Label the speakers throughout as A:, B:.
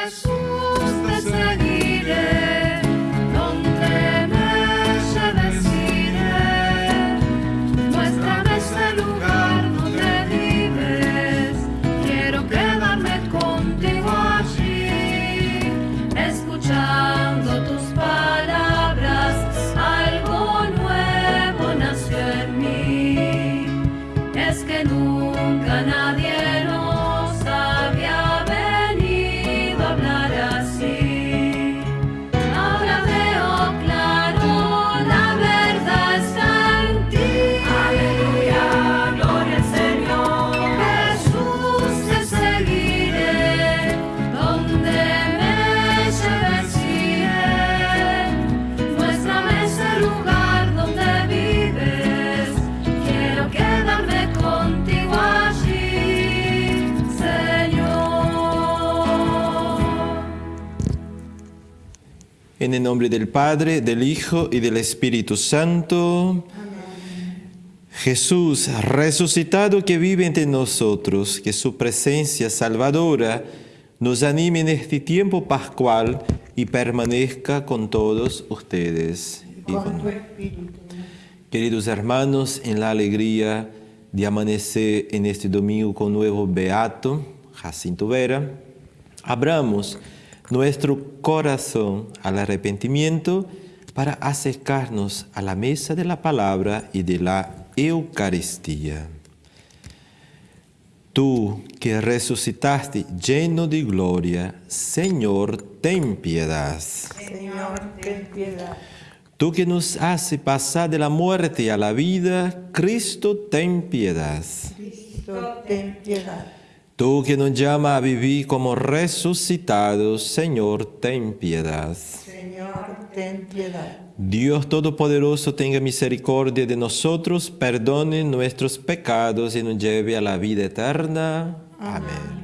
A: Jesus. En el nombre del Padre, del Hijo y del Espíritu Santo. Jesús resucitado que vive entre nosotros, que su presencia salvadora nos anime en este tiempo pascual y permanezca con todos ustedes. Queridos hermanos, en la alegría de amanecer en este domingo con nuevo beato, Jacinto Vera, abramos nuestro corazón al arrepentimiento para acercarnos a la mesa de la palabra y de la Eucaristía. Tú que resucitaste lleno de gloria, Señor, ten piedad.
B: Señor, ten piedad.
A: Tú que nos hace pasar de la muerte a la vida, Cristo, ten piedad.
B: Cristo, ten piedad.
A: Tú que nos llama a vivir como resucitados, Señor, ten piedad.
B: Señor, ten piedad.
A: Dios Todopoderoso tenga misericordia de nosotros, perdone nuestros pecados y nos lleve a la vida eterna. Amén.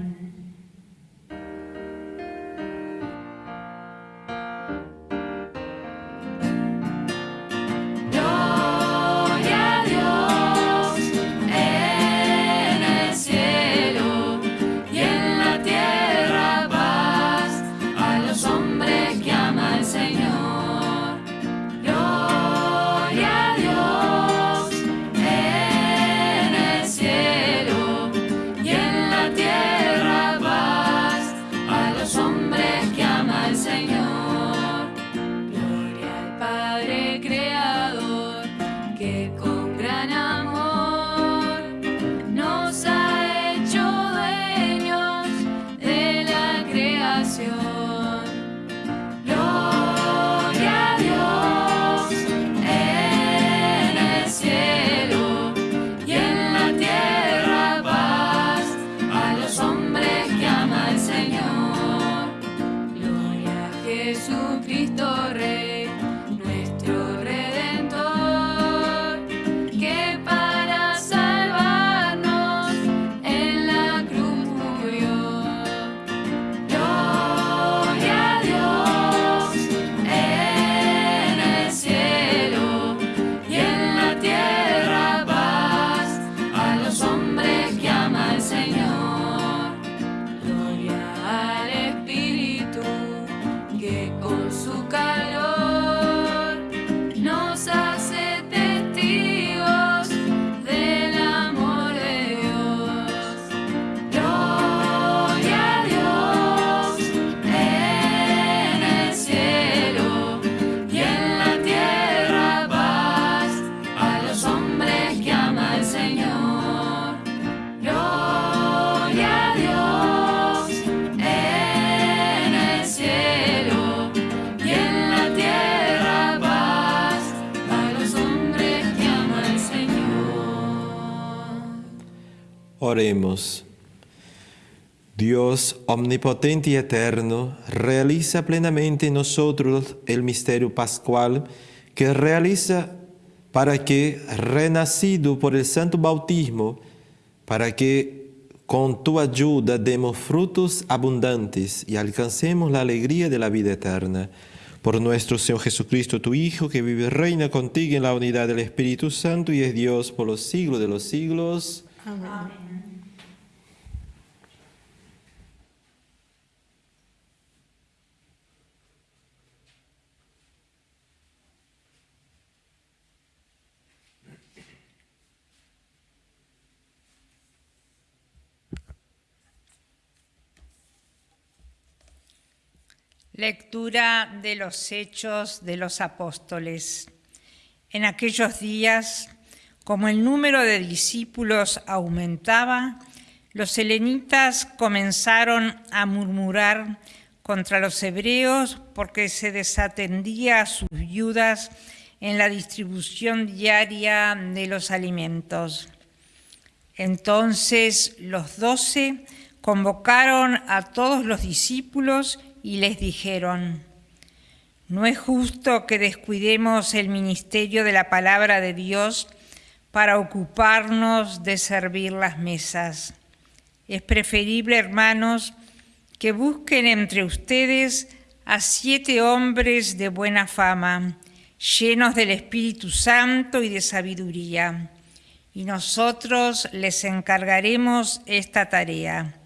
A: Oremos. Dios omnipotente y eterno, realiza plenamente en nosotros el misterio pascual que realiza para que, renacido por el santo bautismo, para que con tu ayuda demos frutos abundantes y alcancemos la alegría de la vida eterna. Por nuestro Señor Jesucristo, tu Hijo, que vive y reina contigo en la unidad del Espíritu Santo y es Dios por los siglos de los siglos.
B: Amén.
C: Lectura de los Hechos de los Apóstoles. En aquellos días, como el número de discípulos aumentaba, los helenitas comenzaron a murmurar contra los hebreos porque se desatendía a sus viudas en la distribución diaria de los alimentos. Entonces los doce convocaron a todos los discípulos y les dijeron, no es justo que descuidemos el ministerio de la palabra de Dios para ocuparnos de servir las mesas. Es preferible, hermanos, que busquen entre ustedes a siete hombres de buena fama, llenos del Espíritu Santo y de sabiduría, y nosotros les encargaremos esta tarea.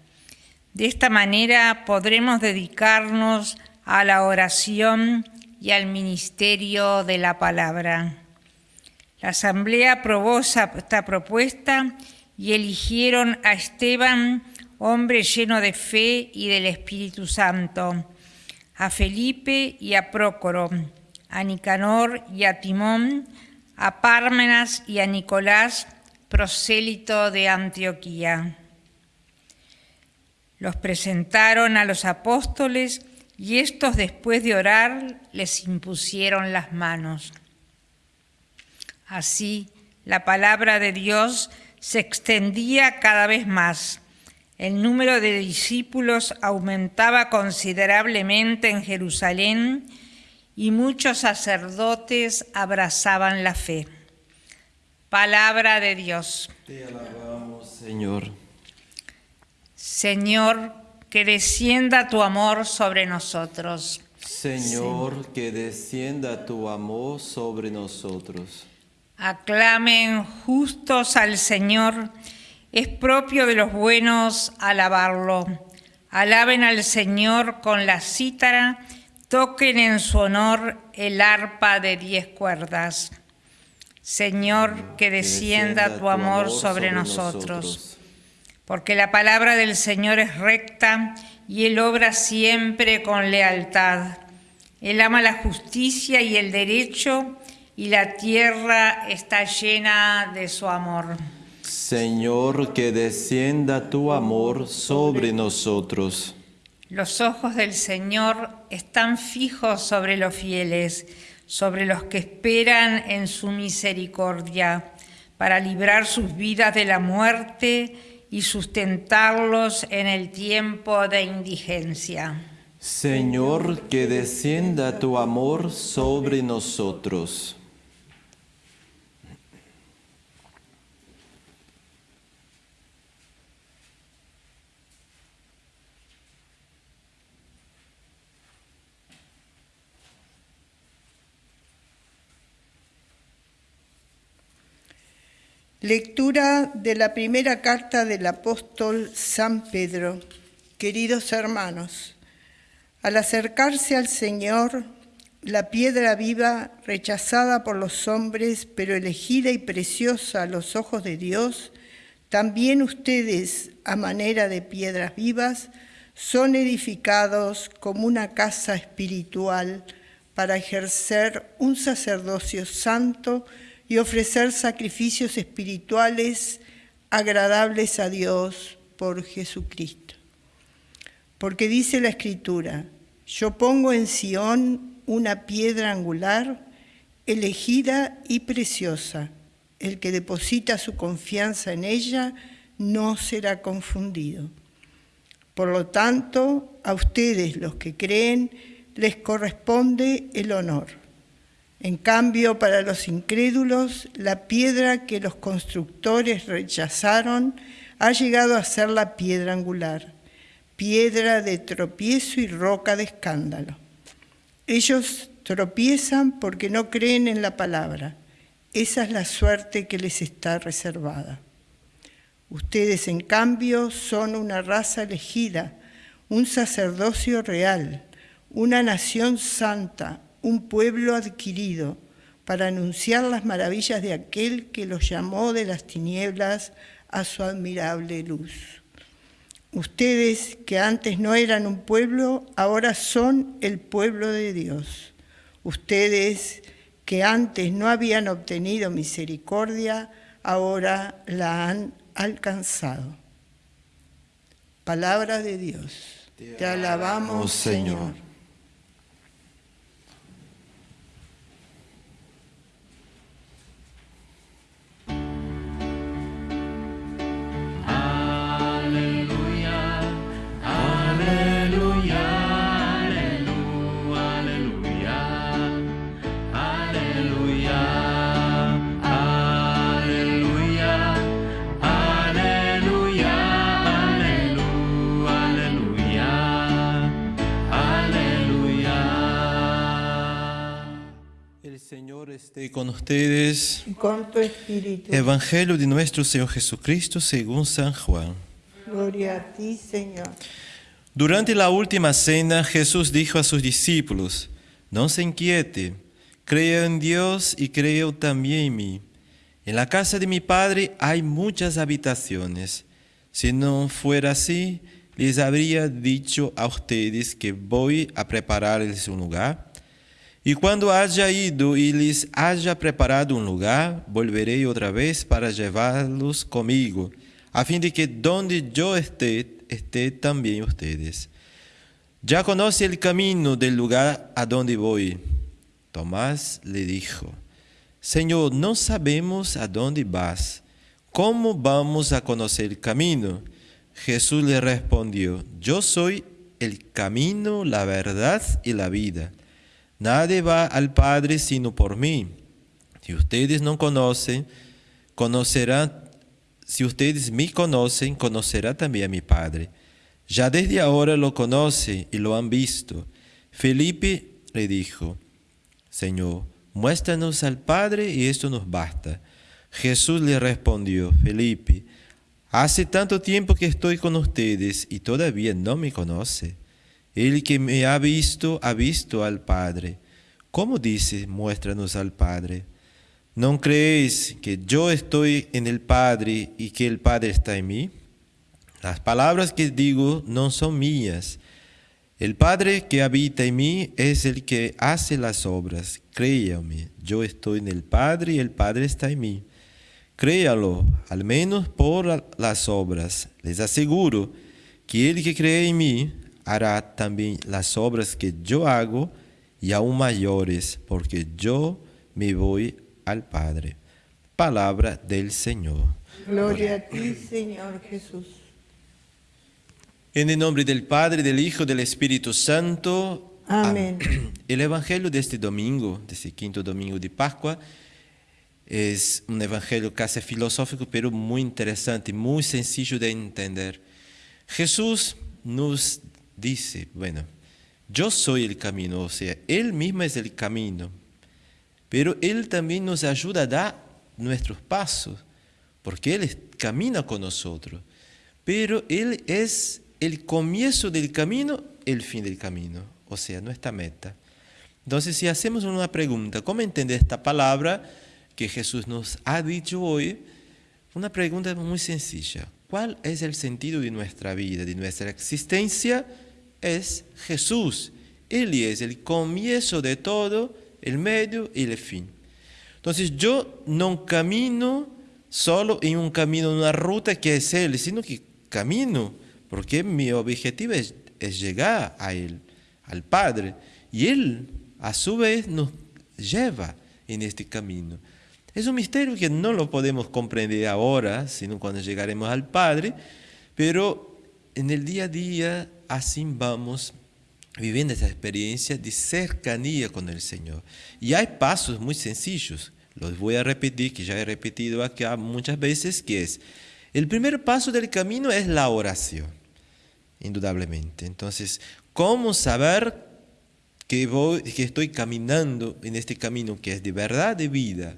C: De esta manera podremos dedicarnos a la oración y al ministerio de la palabra. La asamblea aprobó esta propuesta y eligieron a Esteban, hombre lleno de fe y del Espíritu Santo, a Felipe y a Prócoro, a Nicanor y a Timón, a Pármenas y a Nicolás, prosélito de Antioquía. Los presentaron a los apóstoles y estos después de orar les impusieron las manos. Así, la palabra de Dios se extendía cada vez más. El número de discípulos aumentaba considerablemente en Jerusalén y muchos sacerdotes abrazaban la fe. Palabra de Dios.
D: Te alabamos, Señor.
C: Señor, que descienda tu amor sobre nosotros.
D: Señor, que descienda tu amor sobre nosotros.
C: Aclamen justos al Señor, es propio de los buenos alabarlo. Alaben al Señor con la cítara, toquen en su honor el arpa de diez cuerdas. Señor, que descienda tu amor sobre nosotros porque la palabra del Señor es recta y Él obra siempre con lealtad. Él ama la justicia y el derecho y la tierra está llena de su amor.
D: Señor, que descienda tu amor sobre nosotros.
C: Los ojos del Señor están fijos sobre los fieles, sobre los que esperan en su misericordia, para librar sus vidas de la muerte y sustentarlos en el tiempo de indigencia.
D: Señor, que descienda tu amor sobre nosotros.
B: Lectura de la primera carta del apóstol San Pedro. Queridos hermanos, al acercarse al Señor, la piedra viva, rechazada por los hombres, pero elegida y preciosa a los ojos de Dios, también ustedes, a manera de piedras vivas, son edificados como una casa espiritual para ejercer un sacerdocio santo y ofrecer sacrificios espirituales agradables a Dios por Jesucristo. Porque dice la Escritura, yo pongo en Sión una piedra angular, elegida y preciosa. El que deposita su confianza en ella no será confundido. Por lo tanto, a ustedes los que creen les corresponde el honor. En cambio, para los incrédulos, la piedra que los constructores rechazaron ha llegado a ser la piedra angular, piedra de tropiezo y roca de escándalo. Ellos tropiezan porque no creen en la palabra. Esa es la suerte que les está reservada. Ustedes, en cambio, son una raza elegida, un sacerdocio real, una nación santa, un pueblo adquirido para anunciar las maravillas de aquel que los llamó de las tinieblas a su admirable luz. Ustedes que antes no eran un pueblo, ahora son el pueblo de Dios. Ustedes que antes no habían obtenido misericordia, ahora la han alcanzado. Palabra de Dios. Te, alabamos, Señor.
D: Esté con ustedes.
B: Y con tu espíritu.
D: Evangelio de nuestro Señor Jesucristo según San Juan.
B: Gloria a ti, Señor.
D: Durante la última cena, Jesús dijo a sus discípulos, no se inquiete, creo en Dios y creo también en mí. En la casa de mi Padre hay muchas habitaciones. Si no fuera así, les habría dicho a ustedes que voy a prepararles un lugar. Y cuando haya ido y les haya preparado un lugar, volveré otra vez para llevarlos conmigo, a fin de que donde yo esté, esté también ustedes. Ya conoce el camino del lugar a donde voy. Tomás le dijo, Señor, no sabemos a dónde vas. ¿Cómo vamos a conocer el camino? Jesús le respondió, Yo soy el camino, la verdad y la vida. Nadie va al Padre sino por mí. Si ustedes no conocen, conocerán, si ustedes me conocen, conocerá también a mi Padre. Ya desde ahora lo conoce y lo han visto. Felipe le dijo, Señor, muéstranos al Padre y esto nos basta. Jesús le respondió, Felipe, hace tanto tiempo que estoy con ustedes y todavía no me conoce. El que me ha visto, ha visto al Padre. ¿Cómo dice, muéstranos al Padre? ¿No creéis que yo estoy en el Padre y que el Padre está en mí? Las palabras que digo no son mías. El Padre que habita en mí es el que hace las obras. Créame, yo estoy en el Padre y el Padre está en mí. Créalo, al menos por las obras. Les aseguro que el que cree en mí, hará también las obras que yo hago y aún mayores, porque yo me voy al Padre. Palabra del Señor.
B: Gloria a ti, Señor Jesús.
D: En el nombre del Padre, del Hijo, del Espíritu Santo.
B: Amén.
D: El Evangelio de este domingo, de este quinto domingo de Pascua, es un evangelio casi filosófico, pero muy interesante, muy sencillo de entender. Jesús nos dice, bueno, yo soy el camino, o sea, Él mismo es el camino, pero Él también nos ayuda a dar nuestros pasos, porque Él camina con nosotros, pero Él es el comienzo del camino, el fin del camino, o sea, nuestra meta. Entonces, si hacemos una pregunta, ¿cómo entender esta palabra que Jesús nos ha dicho hoy? Una pregunta muy sencilla. ¿Cuál es el sentido de nuestra vida, de nuestra existencia? Es Jesús. Él es el comienzo de todo, el medio y el fin. Entonces yo no camino solo en un camino, en una ruta que es Él, sino que camino, porque mi objetivo es, llegar a Él, al Padre. Y Él, a su vez, nos lleva en este camino. Es un misterio que no lo podemos comprender ahora, sino cuando llegaremos al Padre, pero en el día a día así vamos viviendo esa experiencia de cercanía con el Señor. Y hay pasos muy sencillos, los voy a repetir, que ya he repetido acá muchas veces, que es, el primer paso del camino es la oración, indudablemente. Entonces, ¿cómo saber que, voy, que estoy caminando en este camino que es de verdad de vida?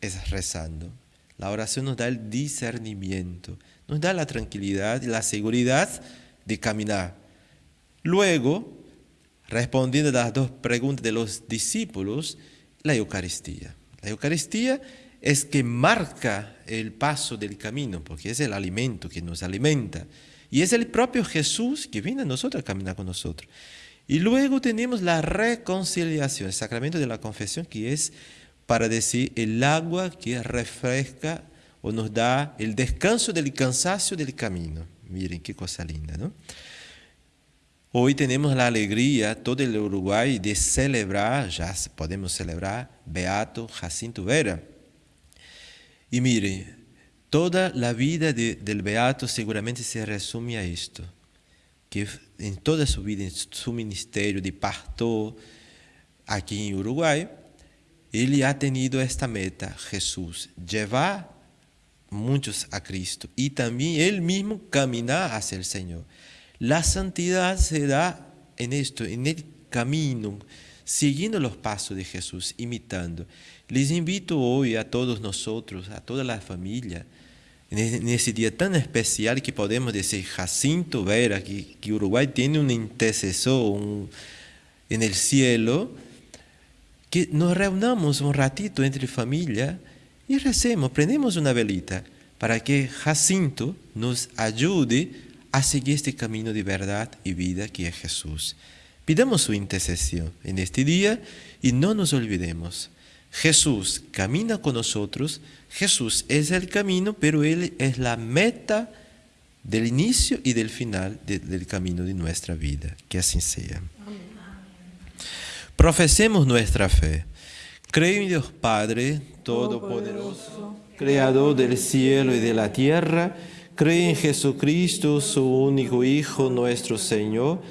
D: Es rezando. La oración nos da el discernimiento, nos da la tranquilidad y la seguridad de caminar Luego, respondiendo a las dos preguntas de los discípulos, la Eucaristía. La Eucaristía es que marca el paso del camino, porque es el alimento que nos alimenta. Y es el propio Jesús que viene a nosotros a caminar con nosotros. Y luego tenemos la reconciliación, el sacramento de la confesión, que es para decir el agua que refresca o nos da el descanso del cansancio del camino. Miren qué cosa linda, ¿no? Hoy tenemos la alegría, todo el Uruguay, de celebrar, ya podemos celebrar, Beato Jacinto Vera. Y mire, toda la vida del Beato seguramente se resume a esto, que en toda su vida, en su ministerio de pastor aquí en Uruguay, él ha tenido esta meta, Jesús, llevar muchos a Cristo y también él mismo caminar hacia el Señor. La santidad se da en esto, en el camino, siguiendo los pasos de Jesús, imitando. Les invito hoy a todos nosotros, a toda la familia, en ese día tan especial que podemos decir Jacinto Vera, que, Uruguay tiene un intercesor en el cielo, que nos reunamos un ratito entre familia y recemos, prendemos una velita para que Jacinto nos ayude a seguir este camino de verdad y vida que es Jesús. Pidamos su intercesión en este día y no nos olvidemos. Jesús camina con nosotros, Jesús es el camino, pero Él es la meta del inicio y del final del camino de nuestra vida. Que así sea. Profesemos nuestra fe. Creo en Dios Padre, Todopoderoso, Creador del cielo y de la tierra, Cree en Jesucristo, su único Hijo, nuestro Señor,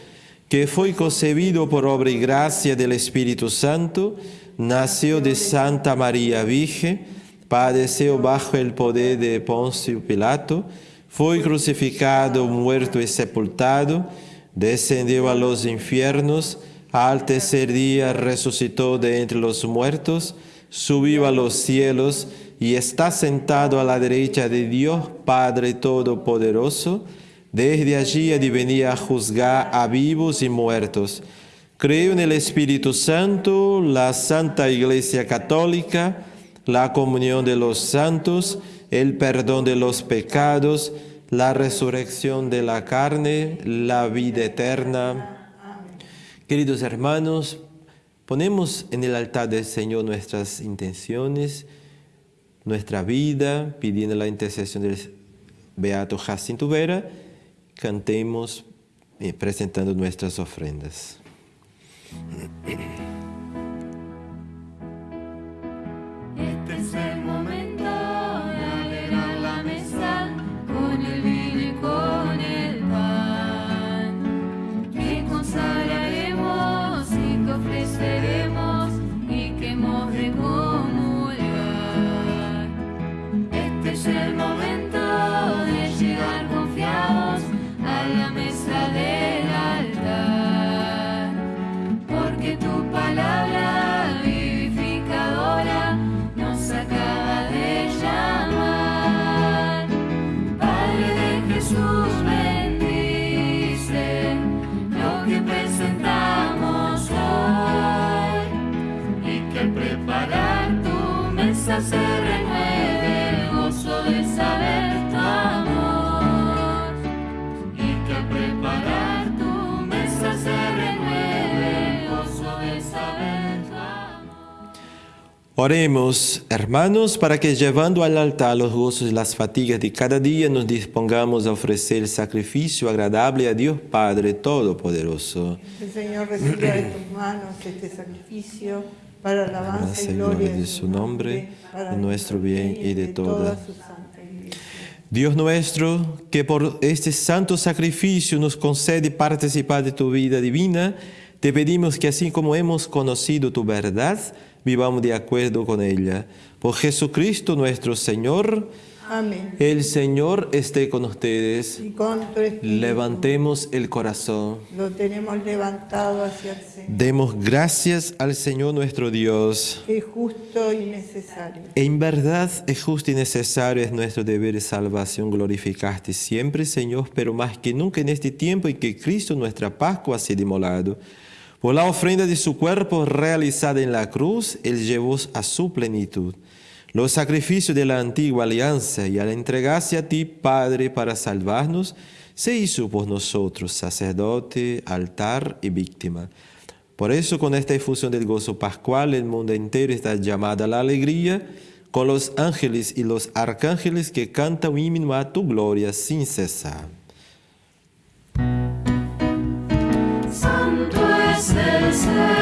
D: que fue concebido por obra y gracia del Espíritu Santo, nació de Santa María Virgen, padeció bajo el poder de Poncio Pilato, fue crucificado, muerto y sepultado, descendió a los infiernos, al tercer día resucitó de entre los muertos, subió a los cielos, y está sentado a la derecha de Dios Padre Todopoderoso, desde allí ha a juzgar a vivos y muertos. Creo en el Espíritu Santo, la Santa Iglesia Católica, la comunión de los santos, el perdón de los pecados, la resurrección de la carne, la vida eterna. Queridos hermanos, ponemos en el altar del Señor nuestras intenciones, nuestra vida, pidiendo la intercesión del Beato Jacinto Vera, cantemos eh, presentando nuestras ofrendas. Oremos, hermanos, para que llevando al altar los gozos y las fatigas de cada día nos dispongamos a ofrecer el sacrificio agradable a Dios Padre Todopoderoso.
B: El Señor reciba de tus manos este sacrificio para la alabanza y gloria de su nombre,
D: de nuestro bien y de toda su Dios nuestro, que por este santo sacrificio nos concede participar de tu vida divina, te pedimos que así como hemos conocido tu verdad, vivamos de acuerdo con ella. Por Jesucristo nuestro Señor.
B: Amén.
D: El Señor esté con ustedes.
B: Y con tu espíritu.
D: Levantemos el corazón.
B: Lo tenemos levantado hacia el Señor.
D: Demos gracias al Señor nuestro Dios.
B: Es justo y necesario.
D: En verdad es justo y necesario, es nuestro deber de salvación glorificarte siempre, Señor, pero más que nunca en este tiempo en que Cristo, nuestra Pascua, ha sido inmolado por la ofrenda de su cuerpo realizada en la cruz, Él llevó a su plenitud los sacrificios de la antigua alianza y al entregarse a ti, Padre, para salvarnos, se hizo por nosotros sacerdote, altar y víctima. Por eso con esta efusión del gozo pascual el mundo entero está llamado a la alegría con los ángeles y los arcángeles que cantan un himno a tu gloria sin cesar.
A: Santo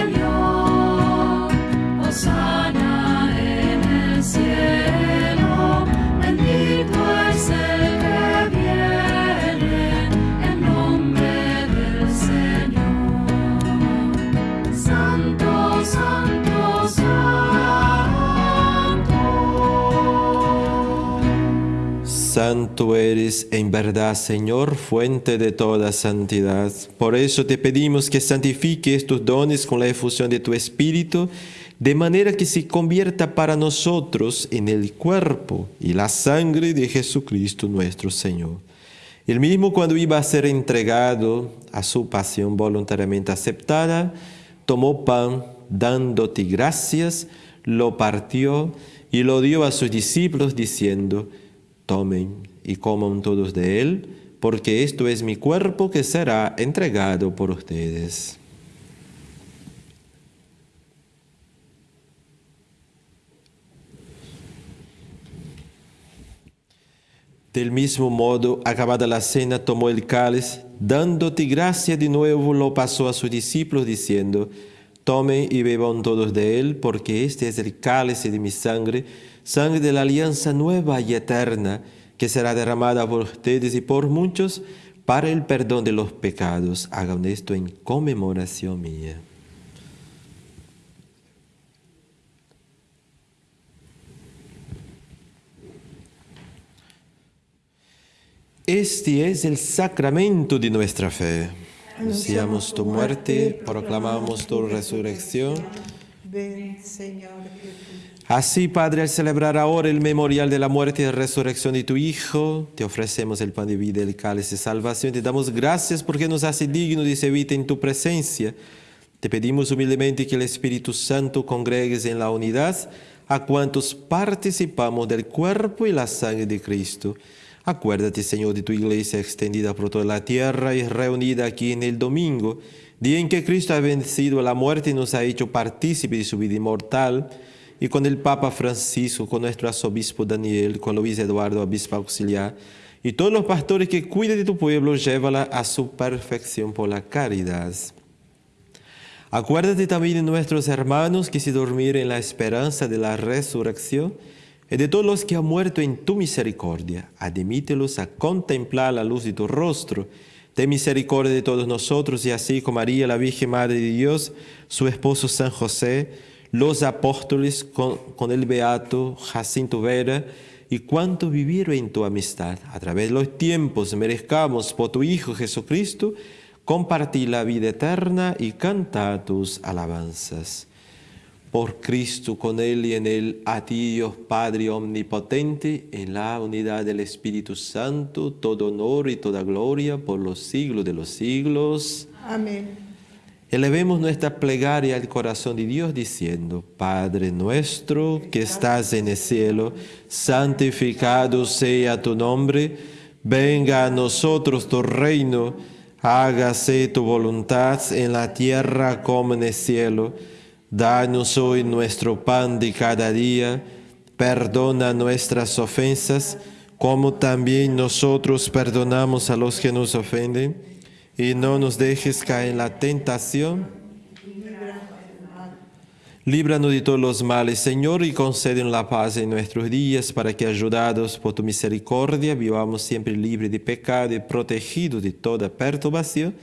A: santo.
D: Eres en verdad, Señor, fuente de toda santidad. Por eso te pedimos que santifique estos dones con la efusión de tu Espíritu, de manera que se convierta para nosotros en el cuerpo y la sangre de Jesucristo nuestro Señor. El mismo cuando iba a ser entregado a su pasión voluntariamente aceptada, tomó pan, dándote gracias, lo partió y lo dio a sus discípulos diciendo, tomen y coman todos de él, porque esto es mi cuerpo que será entregado por ustedes. Del mismo modo, acabada la cena, tomó el cáliz, dándote gracia de nuevo, lo pasó a sus discípulos, diciendo, Tomen y beban todos de él, porque este es el cáliz de mi sangre, sangre de la alianza nueva y eterna, que será derramada por ustedes y por muchos para el perdón de los pecados. Hagan esto en conmemoración mía. Este es el sacramento de nuestra fe. Anunciamos tu muerte, proclamamos tu resurrección.
B: Ven, Señor Jesús.
D: Así, Padre, al celebrar ahora el memorial de la muerte y resurrección de tu Hijo, te ofrecemos el pan de vida el cáliz de salvación. Te damos gracias porque nos hace digno de servir en tu presencia. Te pedimos humildemente que el Espíritu Santo congregues en la unidad a cuantos participamos del cuerpo y la sangre de Cristo. Acuérdate, Señor, de tu iglesia extendida por toda la tierra y reunida aquí en el domingo, día en que Cristo ha vencido la muerte y nos ha hecho partícipe de su vida inmortal, y con el Papa Francisco, con nuestro arzobispo Daniel, con Luis Eduardo, obispo auxiliar, y todos los pastores que cuiden de tu pueblo, llévala a su perfección por la caridad. Acuérdate también de nuestros hermanos que se durmieron en la esperanza de la resurrección y de todos los que han muerto en tu misericordia. Admítelos a contemplar la luz de tu rostro. Ten misericordia de todos nosotros y así como María, la Virgen Madre de Dios, su esposo San José, los apóstoles con, con el beato Jacinto Vera y cuantos vivieron en tu amistad. A través de los tiempos merezcamos por tu Hijo Jesucristo compartir la vida eterna y cantar tus alabanzas. Por Cristo, con Él y en Él, a ti Dios Padre Omnipotente, en la unidad del Espíritu Santo, todo honor y toda gloria por los siglos de los siglos.
B: Amén.
D: Elevemos nuestra plegaria al corazón de Dios diciendo, Padre nuestro que estás en el cielo, santificado sea tu nombre, venga a nosotros tu reino, hágase tu voluntad en la tierra como en el cielo. Danos hoy nuestro pan de cada día, perdona nuestras ofensas, como también nosotros perdonamos a los que nos ofenden, y no nos dejes caer en la tentación. Líbranos de todos los males, Señor, y conceden la paz en nuestros días, para que, ayudados por tu misericordia, vivamos siempre libres de pecado y protegidos de toda perturbación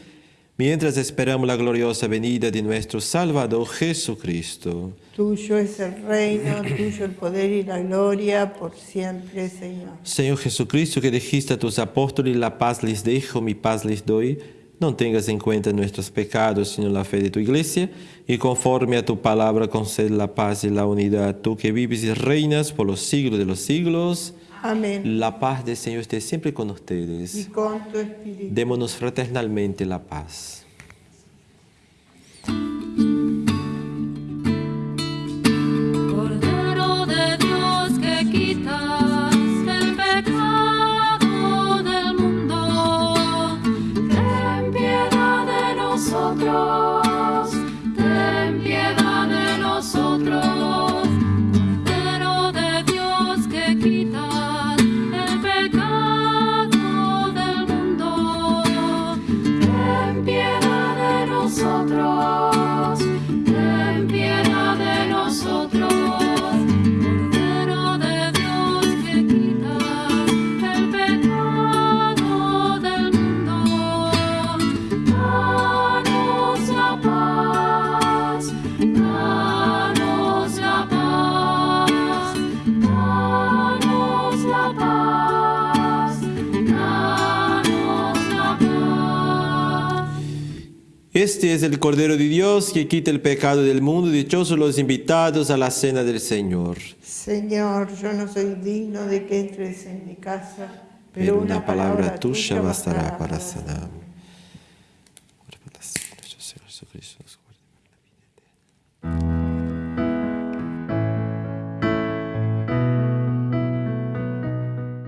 D: mientras esperamos la gloriosa venida de nuestro Salvador Jesucristo.
B: Tuyo es el reino, tuyo el poder y la gloria por siempre, Señor.
D: Señor Jesucristo, que dijiste a tus apóstoles, la paz les dejo, mi paz les doy, no tengas en cuenta nuestros pecados, sino la fe de tu iglesia, y conforme a tu palabra concede la paz y la unidad, tú que vives y reinas por los siglos de los siglos.
B: Amén.
D: La paz del Señor esté siempre con ustedes.
B: Y con tu espíritu.
D: Démonos fraternalmente la paz. Este es el Cordero de Dios que quita el pecado del mundo. Dichosos los invitados a la cena del Señor.
B: Señor, yo no soy digno de que entres en mi casa,
D: Pero una palabra tuya bastará para sanarme.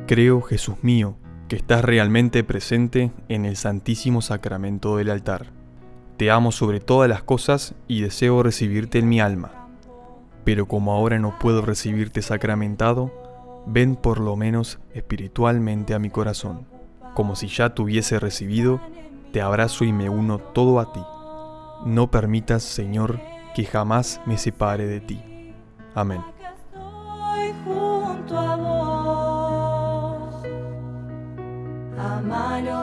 E: Creo, Jesús mío, que estás realmente presente en el Santísimo Sacramento del altar. Te amo sobre todas las cosas y deseo recibirte en mi alma. Pero como ahora no puedo recibirte sacramentado, ven por lo menos espiritualmente a mi corazón. Como si ya te hubiese recibido, te abrazo y me uno todo a ti. No permitas, Señor, que jamás me separe de ti. Amén.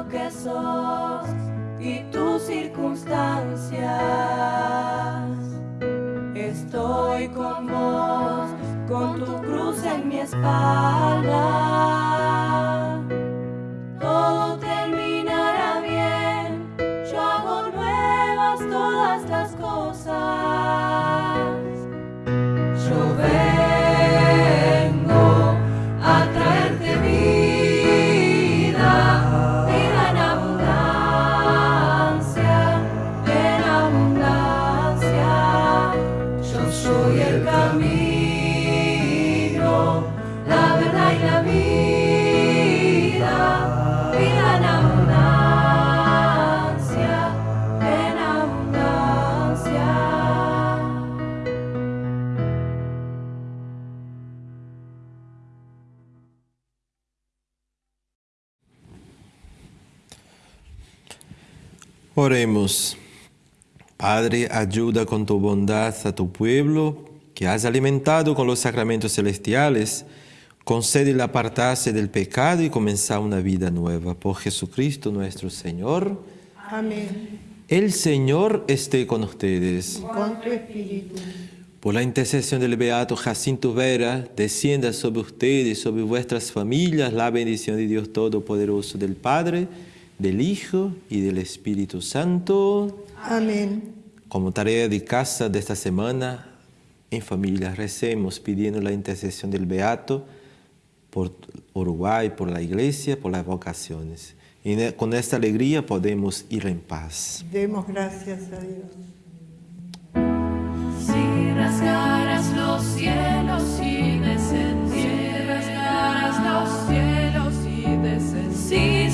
A: que sos y tus circunstancias. Estoy con vos, con tu cruz en mi espalda.
D: Oremos. Padre, ayuda con tu bondad a tu pueblo que has alimentado con los sacramentos celestiales. Concede el apartarse del pecado y comenzar una vida nueva. Por Jesucristo nuestro Señor.
B: Amén.
D: El Señor esté con ustedes.
B: Con tu espíritu.
D: Por la intercesión del Beato Jacinto Vera, descienda sobre ustedes y sobre vuestras familias la bendición de Dios Todopoderoso, del Padre, del Hijo y del Espíritu Santo.
B: Amén.
D: Como tarea de casa de esta semana, en familia recemos pidiendo la intercesión del Beato por Uruguay, por la Iglesia, por las vocaciones. Y con esta alegría podemos ir en paz.
B: Demos gracias a Dios.
A: Si rasgaras los cielos y descendieras, rasgaras los cielos y descendieras,